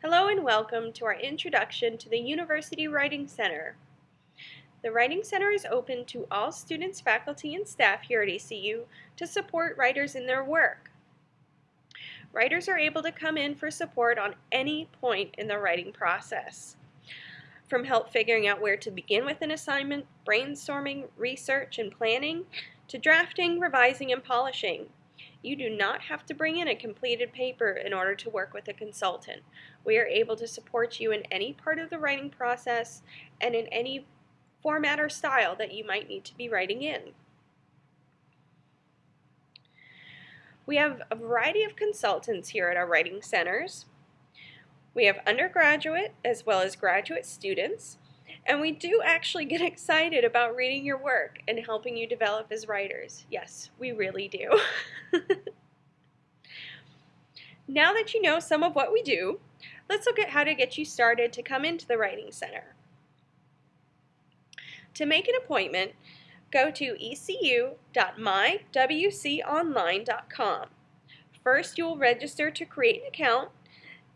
Hello and welcome to our introduction to the University Writing Center. The Writing Center is open to all students, faculty, and staff here at ECU to support writers in their work. Writers are able to come in for support on any point in the writing process. From help figuring out where to begin with an assignment, brainstorming, research, and planning, to drafting, revising, and polishing. You do not have to bring in a completed paper in order to work with a consultant. We are able to support you in any part of the writing process and in any format or style that you might need to be writing in. We have a variety of consultants here at our writing centers. We have undergraduate as well as graduate students. And we do actually get excited about reading your work and helping you develop as writers. Yes, we really do. now that you know some of what we do, let's look at how to get you started to come into the Writing Center. To make an appointment, go to ecu.mywconline.com. First, you will register to create an account.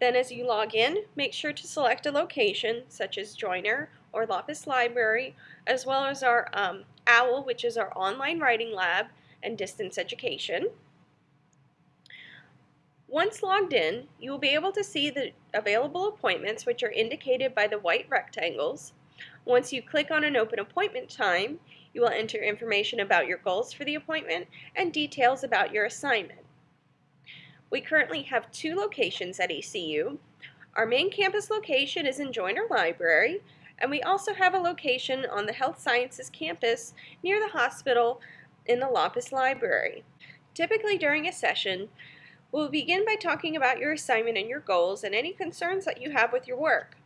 Then as you log in, make sure to select a location, such as Joyner or Laupus Library, as well as our um, OWL, which is our online writing lab and distance education. Once logged in, you will be able to see the available appointments which are indicated by the white rectangles. Once you click on an open appointment time, you will enter information about your goals for the appointment and details about your assignment. We currently have two locations at ECU. Our main campus location is in Joyner Library, and we also have a location on the Health Sciences campus near the hospital in the Laupus Library. Typically during a session, we'll begin by talking about your assignment and your goals and any concerns that you have with your work.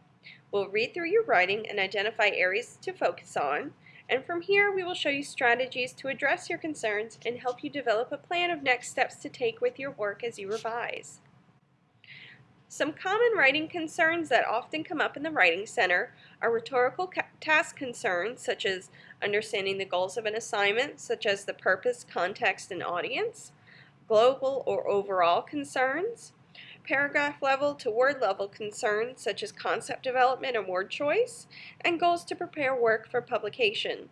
We'll read through your writing and identify areas to focus on, and from here we will show you strategies to address your concerns and help you develop a plan of next steps to take with your work as you revise. Some common writing concerns that often come up in the Writing Center are rhetorical task concerns such as understanding the goals of an assignment, such as the purpose, context, and audience, global or overall concerns, paragraph level to word level concerns such as concept development and word choice, and goals to prepare work for publication.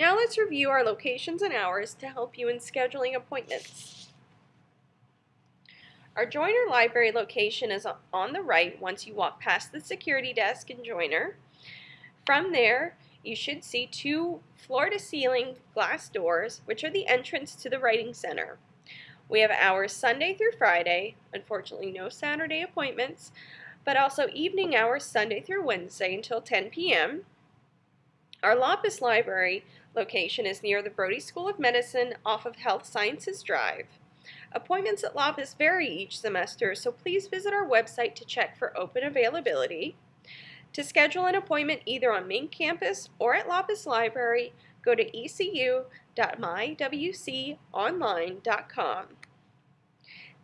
Now let's review our locations and hours to help you in scheduling appointments. Our Joyner Library location is on the right once you walk past the security desk in Joyner. From there, you should see two floor-to-ceiling glass doors, which are the entrance to the Writing Center. We have hours Sunday through Friday, unfortunately no Saturday appointments, but also evening hours Sunday through Wednesday until 10 p.m. Our Laupus Library location is near the Brody School of Medicine off of Health Sciences Drive. Appointments at Laupus vary each semester, so please visit our website to check for open availability. To schedule an appointment either on main campus or at Laupus Library, go to ecu.mywconline.com.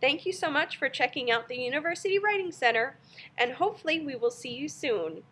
Thank you so much for checking out the University Writing Center, and hopefully we will see you soon.